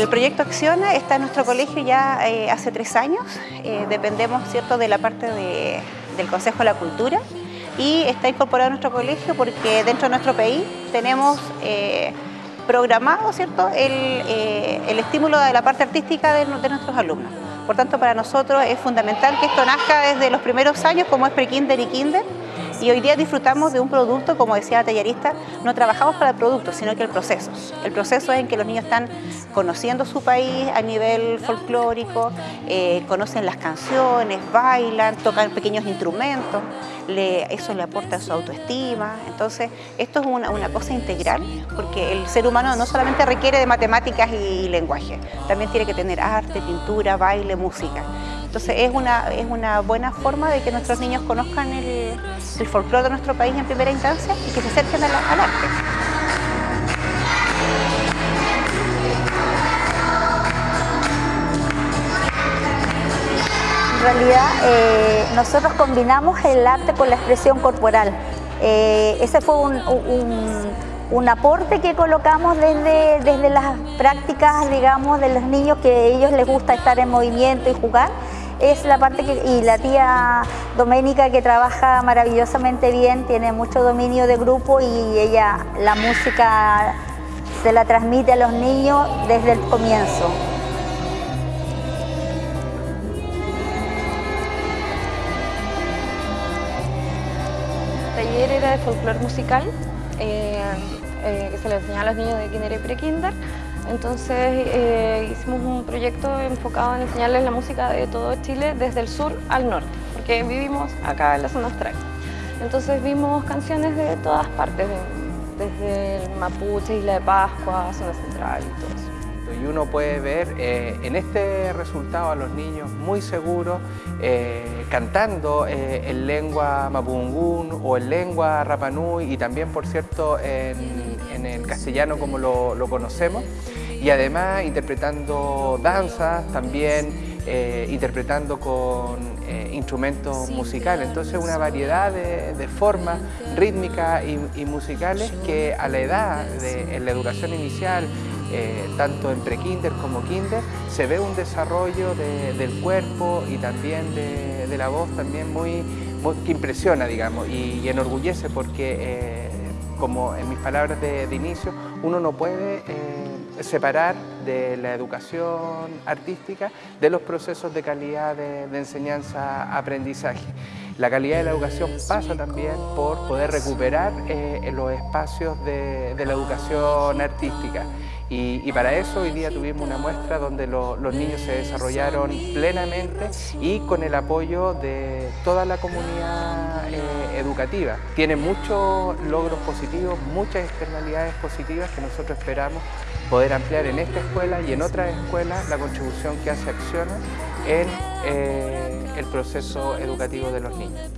El proyecto Acciona está en nuestro colegio ya eh, hace tres años. Eh, dependemos ¿cierto? de la parte del Consejo de la Cultura y está incorporado a nuestro colegio porque dentro de nuestro país tenemos eh, programado ¿cierto? El, estímulo de la parte artística de, de, nuestros alumnos. Por tanto, para nosotros es fundamental que esto nazca desde los primeros años como es pre-kinder y kinder y hoy día disfrutamos de un producto, como decía la tallerista, no trabajamos para el producto, sino que el proceso. El proceso es en que los niños están conociendo su país a nivel folclórico, eh, conocen las canciones, bailan, tocan pequeños instrumentos, eso le aporta su autoestima. Entonces, esto es una, cosa integral, porque el ser humano no solamente requiere de matemáticas y lenguaje, también tiene que tener arte, pintura, baile, música. Entonces es una, es una buena forma de que nuestros niños conozcan el, el folclore de nuestro país en primera instancia y que se acerquen al, arte. En realidad eh, nosotros combinamos el arte con la expresión corporal. Eh, ese fue un, un, aporte que colocamos desde, desde las prácticas, digamos, de los niños que a ellos les gusta estar en movimiento y jugar es la parte que, y la tía Doménica que trabaja maravillosamente bien, tiene mucho dominio de grupo y ella la música se la transmite a los niños desde el comienzo. Taller era de folclore musical, eh, eh, que se le enseñaba a los niños de kinder y pre-kinder. Entonces eh, hicimos un proyecto enfocado en enseñarles la música de todo Chile desde el sur al norte, porque vivimos acá en la zona austral. Entonces vimos canciones de todas partes, desde el Mapuche, Isla de Pascua, zona central y todo eso y uno puede ver eh, en este resultado a los niños muy seguros eh, cantando en lengua mapungún o en lengua rapanui y también por cierto en, el castellano como lo conocemos y además interpretando danzas, también eh, interpretando con eh, instrumentos musicales. Entonces una variedad de, formas rítmicas y, musicales que a la edad de en la educación inicial, eh, tanto en pre-kinder como kinder, se ve un desarrollo del cuerpo y también de, la voz también muy, que impresiona, digamos, y, enorgullece porque, como en mis palabras de, inicio, uno no puede separar de la educación artística de los procesos de calidad de, enseñanza-aprendizaje. La calidad de la educación pasa también por poder recuperar eh, los espacios de, la educación artística. Y, para eso hoy día tuvimos una muestra donde los niños se desarrollaron plenamente y con el apoyo de toda la comunidad eh, educativa. Tiene muchos logros positivos, muchas externalidades positivas que nosotros esperamos poder ampliar en esta escuela y en otras escuelas la contribución que hace Acciona en eh, el proceso educativo de los niños.